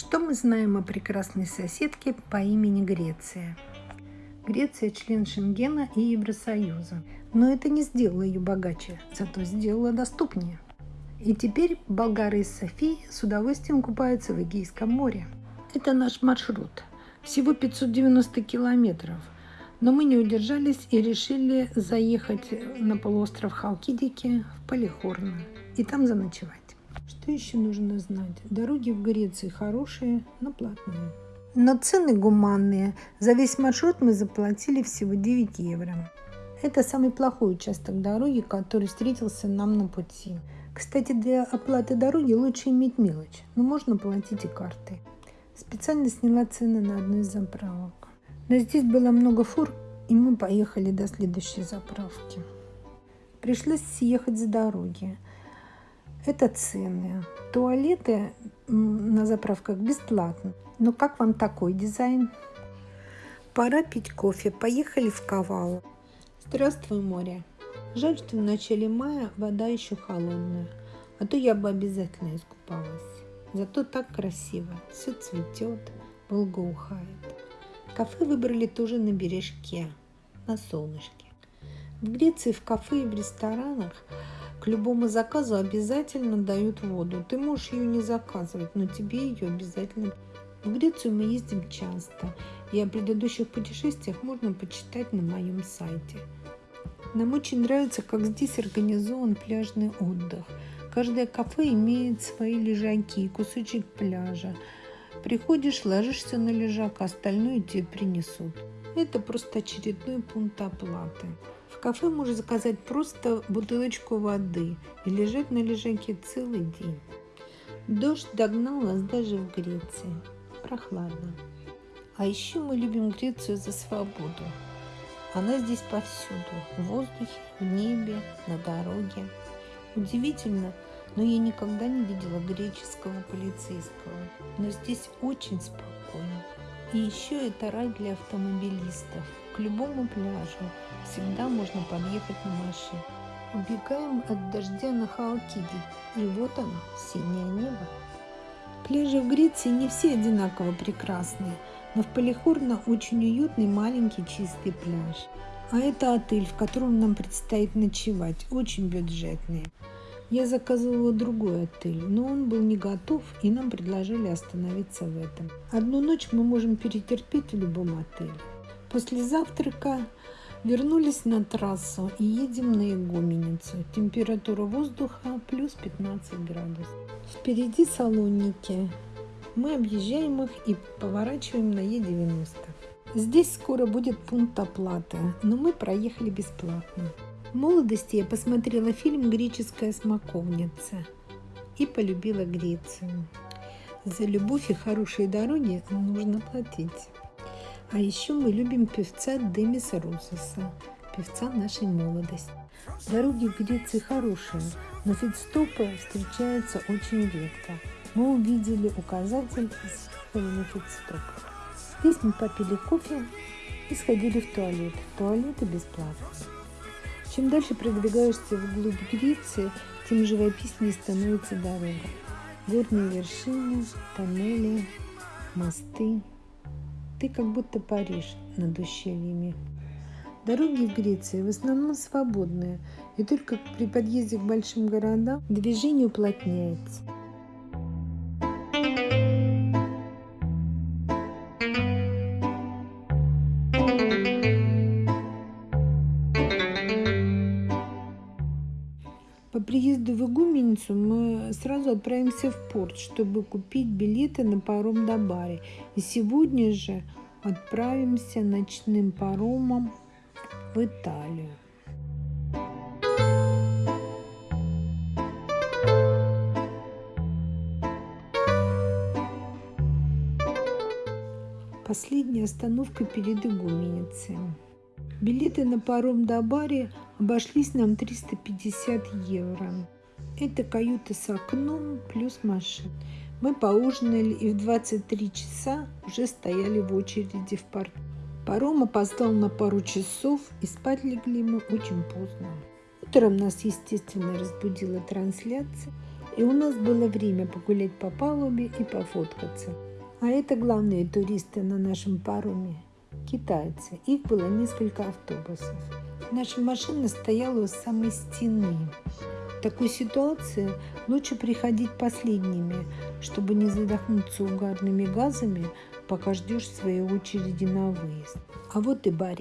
Что мы знаем о прекрасной соседке по имени Греция? Греция – член Шенгена и Евросоюза. Но это не сделало ее богаче, зато сделало доступнее. И теперь болгары из Софии с удовольствием купаются в Эгейском море. Это наш маршрут. Всего 590 километров. Но мы не удержались и решили заехать на полуостров Халкидики в Полихорно и там заночевать. Что еще нужно знать? Дороги в Греции хорошие, но платные. Но цены гуманные. За весь маршрут мы заплатили всего 9 евро. Это самый плохой участок дороги, который встретился нам на пути. Кстати, для оплаты дороги лучше иметь мелочь, но можно платить и картой. Специально сняла цены на одну из заправок. Но здесь было много фур, и мы поехали до следующей заправки. Пришлось съехать с дороги. Это цены. Туалеты на заправках бесплатно. Но как вам такой дизайн? Пора пить кофе. Поехали в Кавау. Здравствуй, море. Жаль, что в начале мая вода еще холодная. А то я бы обязательно искупалась. Зато так красиво. Все цветет, благоухает. Кафе выбрали тоже на бережке, на солнышке. В Греции в кафе и в ресторанах к любому заказу обязательно дают воду. Ты можешь ее не заказывать, но тебе ее обязательно. В Грецию мы ездим часто, и о предыдущих путешествиях можно почитать на моем сайте. Нам очень нравится, как здесь организован пляжный отдых. Каждое кафе имеет свои лежаки, кусочек пляжа. Приходишь, ложишься на лежак, а остальное тебе принесут. Это просто очередной пункт оплаты. В кафе можно заказать просто бутылочку воды и лежать на лежаке целый день. Дождь догнал нас даже в Греции. Прохладно. А еще мы любим Грецию за свободу. Она здесь повсюду. В воздухе, в небе, на дороге. Удивительно, но я никогда не видела греческого полицейского. Но здесь очень спокойно. И еще это рай для автомобилистов. К любому пляжу всегда можно подъехать на машине. Убегаем от дождя на Халкиде, и вот оно, синее небо. Пляжи в Греции не все одинаково прекрасные, но в Полихорно очень уютный маленький чистый пляж. А это отель, в котором нам предстоит ночевать, очень бюджетный. Я заказывала другой отель, но он был не готов, и нам предложили остановиться в этом. Одну ночь мы можем перетерпеть в любом отеле. После завтрака вернулись на трассу и едем на Игуменицу. Температура воздуха плюс 15 градусов. Впереди салонники. Мы объезжаем их и поворачиваем на Е90. Здесь скоро будет пункт оплаты, но мы проехали бесплатно. В молодости я посмотрела фильм «Греческая смоковница» и полюбила Грецию. За любовь и хорошие дороги нужно платить. А еще мы любим певца Демиса Русоса, певца нашей молодости. Дороги в Греции хорошие, но фитстопы встречаются очень редко. Мы увидели указатель с на фитстоп. Здесь мы попили кофе и сходили в туалет. Туалеты бесплатные. Чем дальше продвигаешься вглубь Греции, тем живописнее становится дорога. Горные вершины, тоннели, мосты. Ты как будто Париж над ущельями. Дороги в Греции в основном свободные, и только при подъезде к большим городам движение уплотняется. По приезду в Игуменицу мы сразу отправимся в порт, чтобы купить билеты на паром до Бари. И сегодня же отправимся ночным паромом в Италию. Последняя остановка перед Игуменицей. Билеты на паром до Бари обошлись нам 350 евро. Это каюта с окном плюс машина. Мы поужинали и в 23 часа уже стояли в очереди в парк. Паром опоздал на пару часов, и спать легли мы очень поздно. Утром нас, естественно, разбудила трансляция. И у нас было время погулять по палубе и пофоткаться. А это главные туристы на нашем пароме – китайцы. Их было несколько автобусов. Наша машина стояла у самой стены. В такой ситуации лучше приходить последними, чтобы не задохнуться угарными газами, пока ждешь своей очереди на выезд. А вот и Барри.